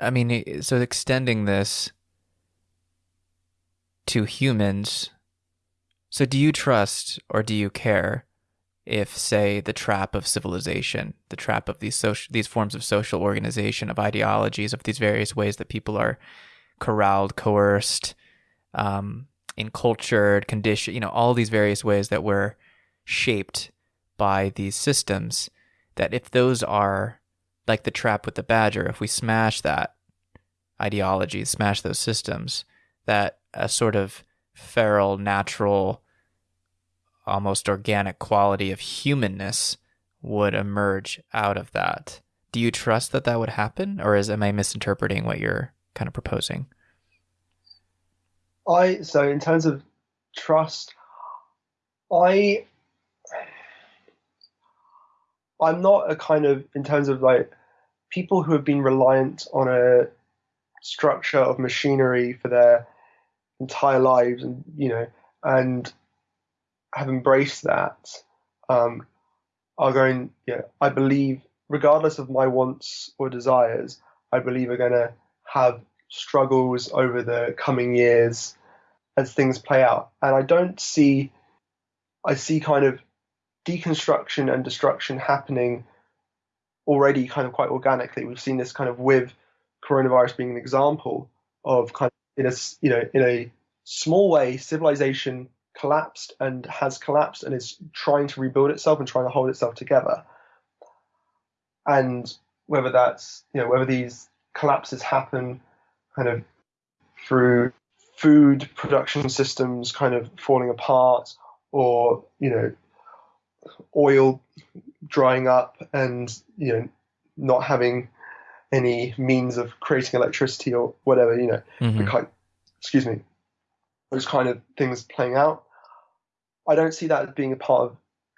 I mean, so extending this to humans. So, do you trust or do you care if, say, the trap of civilization, the trap of these social, these forms of social organization, of ideologies, of these various ways that people are corralled, coerced, um, encultured, conditioned, you know, all these various ways that we're shaped by these systems, that if those are like the trap with the badger, if we smash that ideology, smash those systems, that a sort of feral, natural, almost organic quality of humanness would emerge out of that. Do you trust that that would happen, or is am I misinterpreting what you're kind of proposing? I so in terms of trust, I I'm not a kind of in terms of like people who have been reliant on a structure of machinery for their entire lives and you know and have embraced that um, are going know, I believe regardless of my wants or desires I believe are going to have struggles over the coming years as things play out. And I don't see I see kind of deconstruction and destruction happening already kind of quite organically. We've seen this kind of with coronavirus being an example of kind of in a you know in a small way civilization collapsed and has collapsed and is trying to rebuild itself and trying to hold itself together. And whether that's you know whether these collapses happen kind of through food production systems kind of falling apart or you know oil drying up and you know not having any means of creating electricity or whatever, you know, mm-hmm. kind, excuse me, those kind of things playing out. I don't see that as being a part of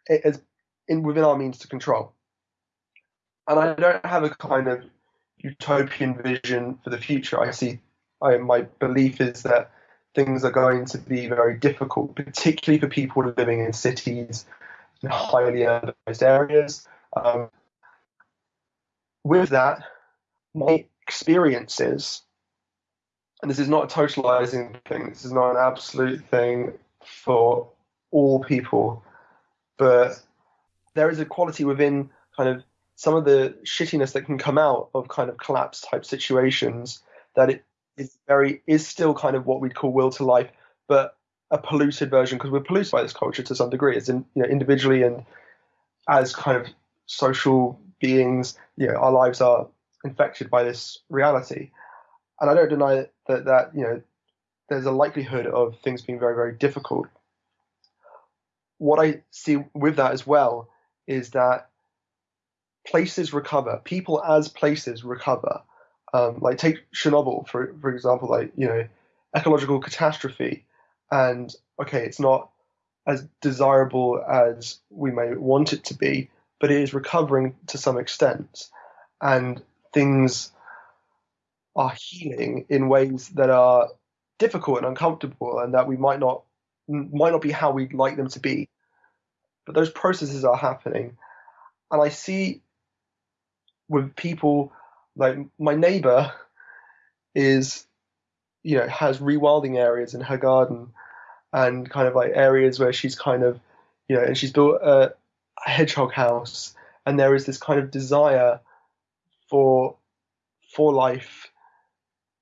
it as in within our means to control. And I don't have a kind of utopian vision for the future. I see, I, my belief is that things are going to be very difficult, particularly for people living in cities in highly urbanized areas. Um, with that, my experiences, and this is not a totalizing thing, this is not an absolute thing for all people, but there is a quality within kind of some of the shittiness that can come out of kind of collapse type situations that it is very is still kind of what we'd call will to life, but a polluted version because we're polluted by this culture to some degree, as in you know individually and as kind of social beings. You know, our lives are infected by this reality, and I don't deny that that you know there's a likelihood of things being very very difficult. What I see with that as well is that places recover, people as places recover. Um, like take Chernobyl for for example, like you know ecological catastrophe and okay, it's not as desirable as we may want it to be, but it is recovering to some extent, and things are healing in ways that are difficult and uncomfortable, and that we might not might not be how we'd like them to be, but those processes are happening, and I see with people like my neighbor is you know has rewilding areas in her garden and kind of like areas where she's kind of you know and she's built a, a hedgehog house and there is this kind of desire for for life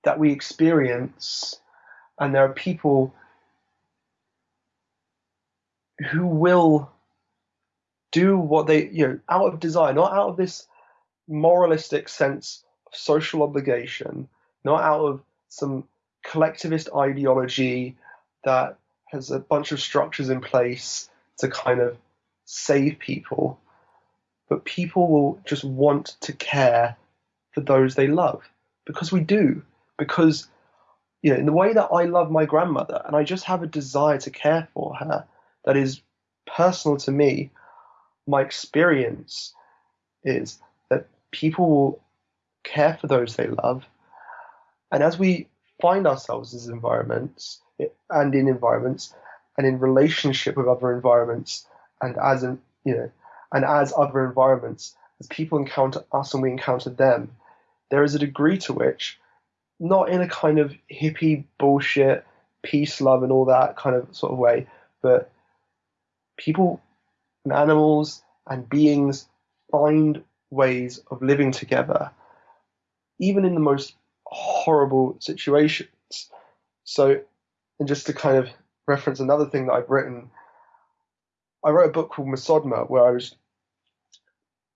that we experience. And there are people who will do what they you know out of desire not out of this moralistic sense of social obligation not out of some collectivist ideology that has a bunch of structures in place to kind of save people, but people will just want to care for those they love because we do. Because, you know, in the way that I love my grandmother and I just have a desire to care for her that is personal to me, my experience is that people will care for those they love. And as we find ourselves as environments and in environments and in relationship with other environments and as in, you know and as other environments as people encounter us and we encounter them there is a degree to which, not in a kind of hippie bullshit, peace, love, and all that kind of sort of way, but people and animals and beings find ways of living together, even in the most horrible situations. So, and just to kind of reference another thing that I've written, I wrote a book called Mesodma where I was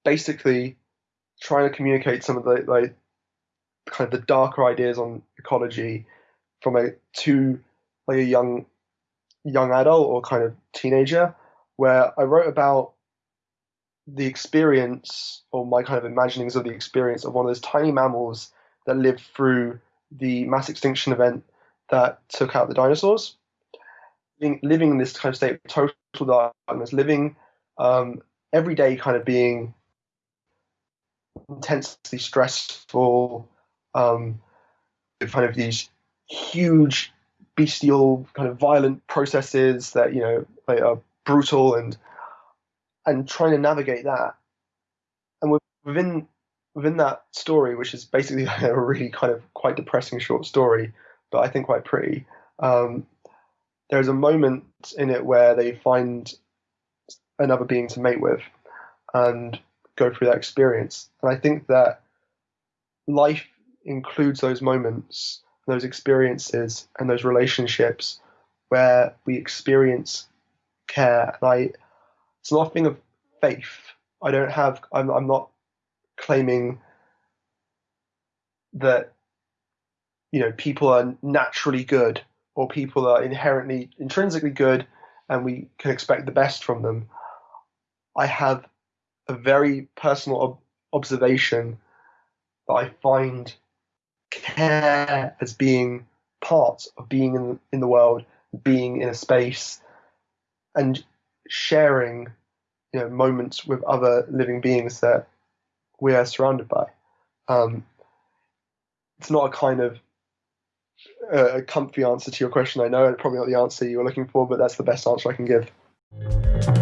basically trying to communicate some of the like kind of the darker ideas on ecology from a to like a young young adult or kind of teenager where I wrote about the experience or my kind of imaginings of the experience of one of those tiny mammals that lived through the mass extinction event that took out the dinosaurs. Living, living in this kind of state of total darkness, living um, every day kind of being intensely stressful, um, kind of these huge bestial kind of violent processes that you know are brutal and and trying to navigate that and within within that story which is basically a really kind of quite depressing short story but i think quite pretty um, there's a moment in it where they find another being to mate with and go through that experience. And I think that life includes those moments, those experiences, and those relationships where we experience care. And I, it's a thing of faith. I don't have. I'm, I'm not claiming that you know people are naturally good or people are inherently intrinsically good and we can expect the best from them. I have a very personal ob- observation that I find care as being part of being in, in the world, being in a space, and sharing you know moments with other living beings that we are surrounded by. Um, it's not a kind of uh, a comfy answer to your question. I know, it's probably not the answer you were looking for, but that's the best answer I can give.